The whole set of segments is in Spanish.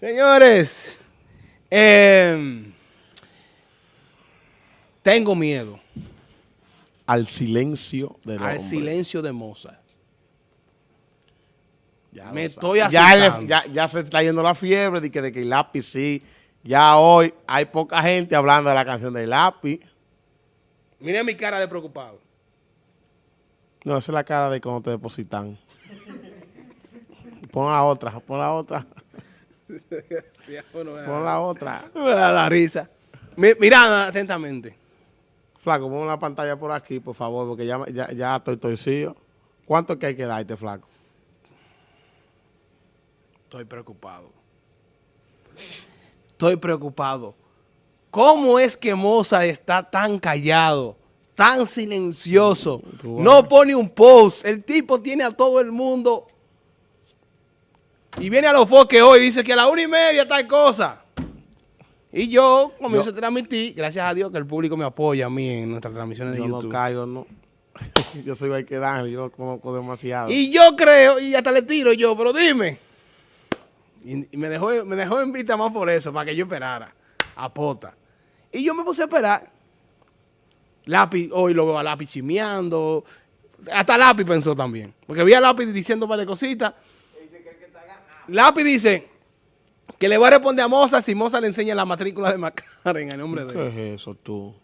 Señores, em, tengo miedo Al silencio del al silencio de Mozart. Ya Me estoy ya, le- ya, ya se está yendo la fiebre de que, de que el lápiz sí. Ya hoy hay poca gente hablando de la canción del lápiz. Miren mi cara de preocupado. No, esa es la cara de cuando te depositan. Pon la otra, pon la otra, pon la otra. Me da la risa. Mi- Mirad atentamente. Flaco, pon la pantalla por aquí, por favor, porque ya, ya, ya estoy torcido. ¿Cuánto es que hay que darte, flaco? Estoy preocupado. Estoy preocupado. ¿Cómo es que Mozart está tan callado, tan silencioso? No pone un post. El tipo tiene a todo el mundo. Y viene a los foques hoy y dice que a la una y media tal cosa. Y yo comienzo a transmitir, gracias a Dios que el público me apoya a mí en nuestras transmisiones de Yo no caigo, no. yo soy Barquedán, yo lo conozco demasiado. Y yo creo, y hasta le tiro yo, pero dime. Y, y me dejó, me dejó en vista más por eso, para que yo esperara. A pota. Y yo me puse a esperar. Lápiz, hoy lo veo a lápiz chimeando. Hasta lápiz pensó también. Porque vi a lápiz diciendo un par de cositas. Lápiz dice que le va a responder a Moza si Moza le enseña la matrícula de Macarena en nombre de ¿Qué él. es eso, tú?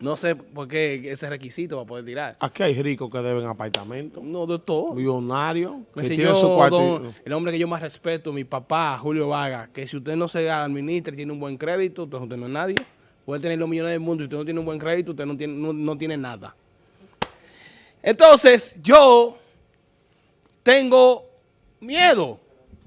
No sé por qué ese requisito va a poder tirar. Aquí hay ricos que deben apartamentos. No, de todo. Millonarios Me enseñó su don- el hombre que yo más respeto, mi papá, Julio Vaga, que si usted no se administra y tiene un buen crédito, entonces usted no es nadie. Puede tener los millones del mundo y usted no tiene un buen crédito, usted no tiene, no, no tiene nada. Entonces, yo tengo miedo,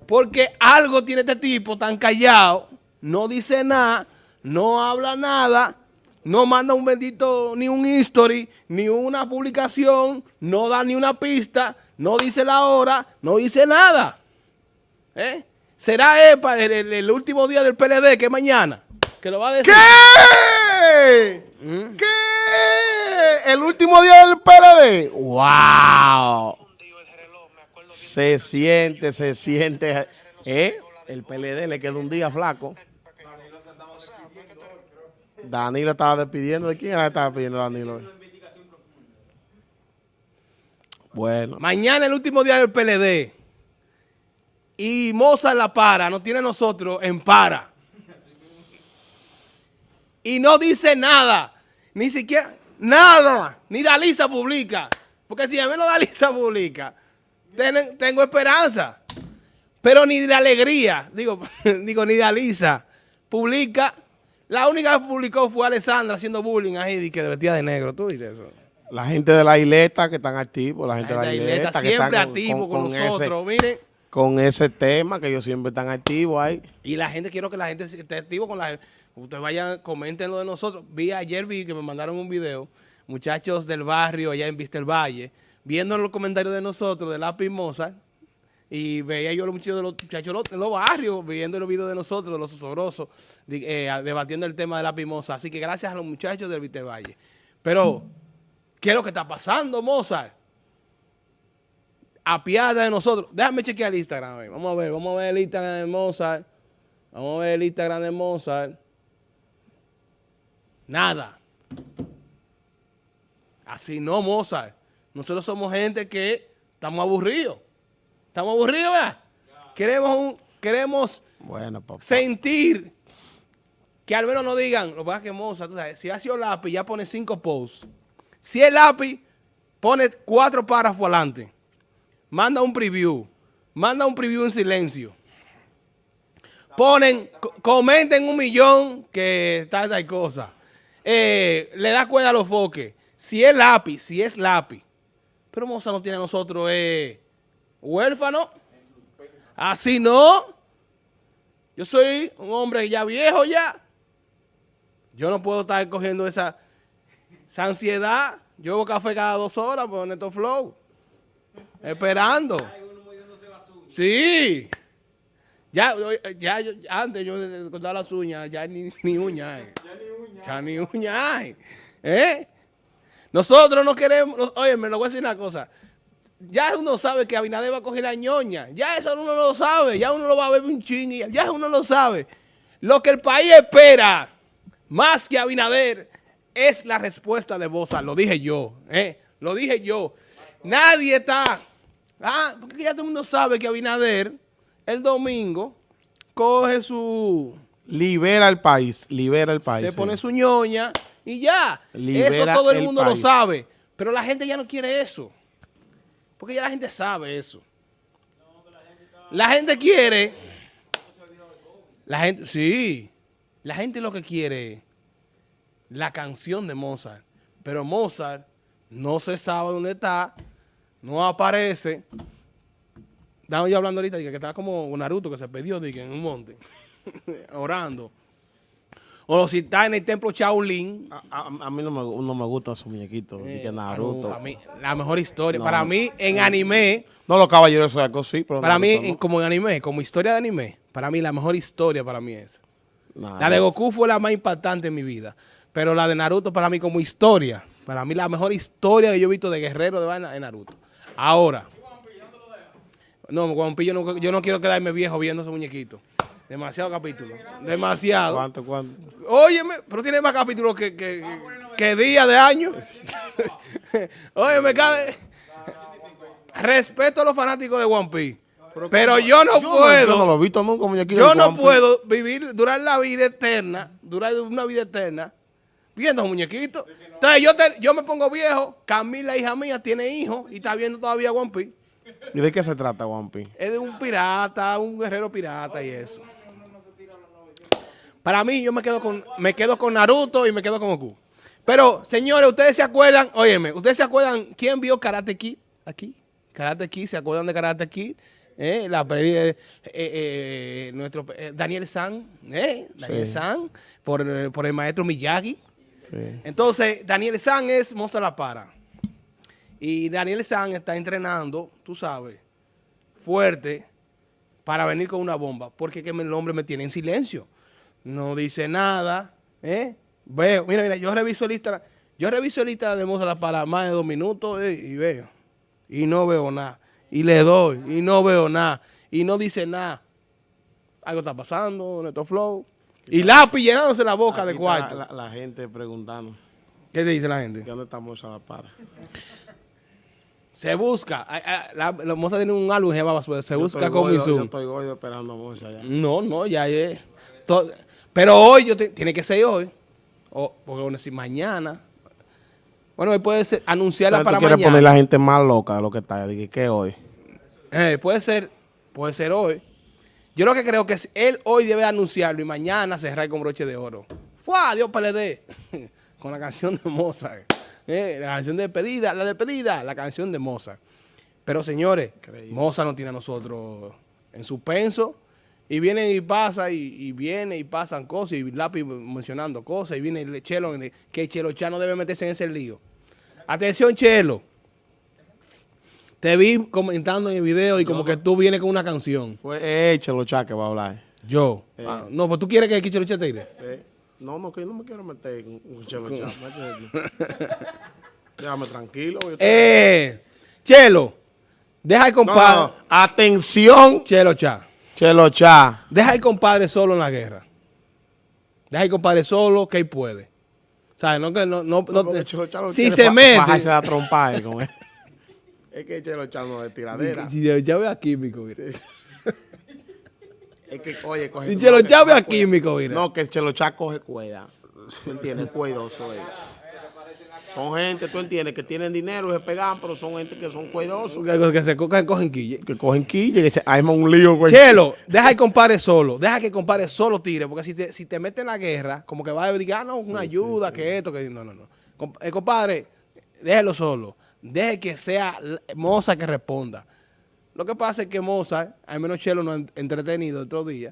porque algo tiene este tipo tan callado, no dice nada, no habla nada, no manda un bendito, ni un history, ni una publicación, no da ni una pista, no dice la hora, no dice nada. ¿Eh? ¿Será EPA el, el- el último día del PLD, que es mañana? Que lo va a decir. ¿Qué? ¿Qué? ¿El último día del PLD? ¡Wow! Se siente, se siente. ¿Eh? El PLD le queda un día flaco. Danilo estaba despidiendo. ¿De quién era que estaba despidiendo Danilo? Bueno. Mañana el último día del PLD. Y Mozart la para, nos tiene a nosotros en para. Y no dice nada. Ni siquiera, nada. Ni Dalisa publica. Porque si a mí no Dalisa publica, ten- tengo esperanza. Pero ni de alegría, digo, digo, ni Dalisa publica. La única que publicó fue Alessandra haciendo bullying ahí, de que vestida de negro. ¿Tú viste eso? La gente de la isleta que están activos, la gente La de la gente isleta, está que siempre están activo con, ese- nosotros, miren. con ese tema que ellos siempre están activos ahí. Y la gente, quiero que la gente esté activo con la Ustedes vayan, comenten lo de nosotros. Vi ayer, vi que me mandaron un video, muchachos del barrio allá en Vista el Valle, viendo los comentarios de nosotros, de Lápiz Mozart, y veía yo a los muchachos de los muchachos de los- barrios, viendo los videos de nosotros, de los osobrosos, eh, debatiendo el tema de Lápiz Mozart. Así que gracias a los muchachos del Vista el Valle. Pero, ¿qué es lo que está pasando, Mozart? apiada de nosotros. Déjame chequear el Instagram. ver. Vamos a ver, vamos a ver el Instagram de Mozart. Vamos a ver el Instagram de Mozart. Nada. Así no, Mozart. Nosotros somos gente que estamos aburridos. Estamos aburridos, ¿verdad? Queremos, un, queremos Bueno, papá. sentir que al menos no digan, lo que que Mozart, tú sabes, si ha sido lápiz, ya pone cinco posts. Si es lápiz, pone cuatro párrafos adelante. Manda un preview. Manda un preview en silencio. Ponen, co- comenten un millón que tal, tal cosa. Eh, le da cuerda a los foques. Si es lápiz, si es lápiz. Pero Mozart no tiene a nosotros eh, huérfano. Así no. Yo soy un hombre ya viejo ya. Yo no puedo estar cogiendo esa, esa ansiedad. Yo bebo café cada dos horas por Neto Flow. Esperando. Sí. Ya, ya, yo- antes yo de cortar las uñas, ya ni, ni uñas hay. Ya ni hay. ¿Eh? Nosotros no queremos, oye, me lo voy a decir una cosa. ya uno sabe que Abinader va a coger la ñoña. Ya eso uno lo sabe. Ya uno lo va a ver un ching y ya uno lo sabe. Lo que el país espera, más que Abinader, es la respuesta de Bosa. Lo dije yo, ¿eh? Lo dije yo. Nadie está... Ah, porque ya todo el mundo sabe que Abinader, el domingo, coge su... Libera el país, libera el país. Se sí. pone su ñoña y ya. Libera eso todo el el mundo lo sabe. Pero la gente ya no quiere eso. Porque ya la gente sabe eso. La gente quiere. La gente, sí. La gente lo que quiere es la canción de Mozart. Pero Mozart no se sabe dónde está, no aparece. Estaba yo hablando ahorita de que estaba como Naruto que se perdió de que en un monte, orando. O si está en el templo Shaolin, A, a- a mí no me, no me gustan esos muñequitos. ni que Naruto. Para mí, la mejor historia. No, para no. mí, en anime, No, los caballeros de sí, pero para mí, en- no. como en anime, como historia de anime, para mí la mejor historia para mí es. Nah, La de no. Goku fue la más impactante en mi vida. Pero la de Naruto para mí como historia, para mí la mejor historia que yo he visto de guerrero de vaina es Naruto. Ahora. No, yo no, yo no quiero quedarme viejo viendo ese muñequito. Demasiado capítulo. Demasiado. ¿Cuánto, cuánto? Óyeme, pero tiene más capítulos que, que, que día de año. Óyeme, cabe. Respeto a los fanáticos de One Piece. Pero yo no Yo no, puedo. yo no lo he visto nunca, muñequito. Yo de no puedo vivir, durar la vida eterna, durar una vida eterna, viendo a un muñequito. Entonces yo, te- yo me pongo viejo, Camila, hija mía, tiene hijos y está viendo todavía One Piece. ¿Y de qué se trata One Piece? Es de un pirata, un guerrero pirata y eso. Para mí, yo me quedo con, me quedo con Naruto y me quedo con Goku. Pero, señores, ustedes se acuerdan, óyeme, ustedes se acuerdan quién vio Karate Kid aquí? Karate Kid, ¿se acuerdan de Karate Kid? Eh, la de eh, eh, nuestro eh, Daniel San, eh, Daniel Sí. San, por, el- por el maestro Miyagi. Sí. Entonces, Daniel San es Moza La Para. Y Daniel San está entrenando, tú sabes, fuerte para venir con una bomba. Porque que el hombre me tiene en silencio. No dice nada. ¿eh? Veo, mira, mira, yo reviso lista, yo reviso lista de Moza La Para más de dos minutos eh, y veo. Y no veo nada. Y le doy y no veo nada. Y no dice nada. Algo está pasando, Neto Flow. Y lápiz llenándose la boca de está cuarto. La, la gente preguntando. ¿Qué te dice la gente? ¿De dónde estamos a la para? Se busca. La, la moza tiene un álbum que se Yo busca con Yo estoy gordo esperando a Moza ya. No, no, ya es. to- Pero hoy, yo te- tiene que ser hoy. O, porque bueno, si mañana. Bueno, hoy puede ser anunciarla para quieres mañana. poner la gente más loca de lo que está. Dije, ¿qué hoy? Eh, puede ser, puede ser hoy. Yo lo que creo que es él hoy debe anunciarlo y mañana cerrar con broche de oro. ¡Fue! Dios PLD. con la canción de Mozart. Eh, la canción de despedida, la despedida, la canción de Mozart. Pero señores, Increíble. Mozart no tiene a nosotros en suspenso. Y viene y pasa, y, y viene y pasan cosas, y lápiz mencionando cosas, y viene el Chelo, que Chelo Chá no debe meterse en ese lío. Atención, Chelo. Te vi comentando en el video y como que tú vienes con una canción. Fue Échelo Chá que va a hablar. Yo. Ah, no, pues tú quieres que Chelo Chá te tire. Eh, no, no, que yo no me quiero meter un Chelo Chá. Déjame tranquilo. yo Eh, Chelo, deja no, compadre. no. Atención, Chelo Chá. Chelo Chá. Deja al compadre solo en la guerra. Deja al compadre solo que él puede. ¿Sabes? No, que no, no, no- porque Chelo Chá lo si se mete. la trompa eh, con él. Es que Chelo Chá no es tiradera. Si- si- Ya veo a químico, mira. Es que, oye, coge. Si no, Chelo Chá ve a químico, mira. No, que Chelo Chá coge cuerda. ¿Tú entiendes? Cuidoso. eh. Son gente, tú entiendes, que tienen dinero y se pegan, pero son gente que son cuidosos. Que, que se cogen, cogen quille. Que cogen quilla y que se arma un lío, güey. Chelo, deja que compadre solo. Deja que compadre solo tire. Porque si te, si te mete en la guerra, como que va a decir, ah, no, una ayuda, que esto, que no, no, no. Eh, compadre, déjelo solo. Deje que sea Moza que responda. Lo que pasa es que Moza, al menos Chelo nos ha entretenido otro día.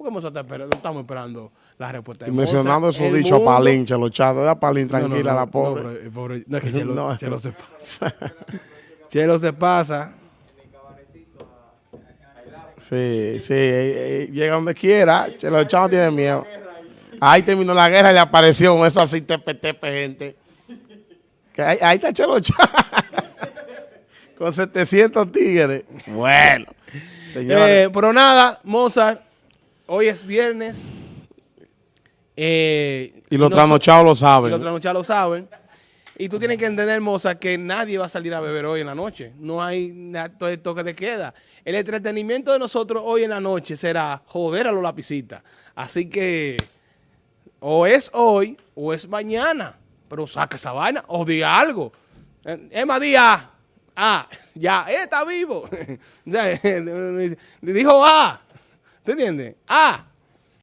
Porque Moza está esperando, estamos esperando la respuesta Y mencionando esos El dichos a mundo- Palín, Chelo. Deja a Palín No, no, tranquila, no, la no, pobre. pero el pobre- no, es que Chelo, No. Chelo se pasa. Chelo se pasa. Sí, sí, eh, eh, llega donde quiera. Chelo Chá no tiene miedo. Ahí terminó la guerra y le apareció eso así tepe, tepe, gente. Que ahí, ahí está Chelo Chá. con 700 tigres. Bueno. Eh, pero nada, Mozart, hoy es viernes. eh, y los no- trasnochados lo y saben. los trasnochados lo saben. Y tú tienes que entender, Moza, que nadie va a salir a beber hoy en la noche. No hay todo toque de queda. El entretenimiento de nosotros hoy en la noche será joder a los lapicitas. Así que o es hoy o es mañana. Pero saca esa vaina o diga algo. Eh, Emma, diga, ah, ya, eh, está vivo. Dijo, ah, ¿te entiendes? Ah,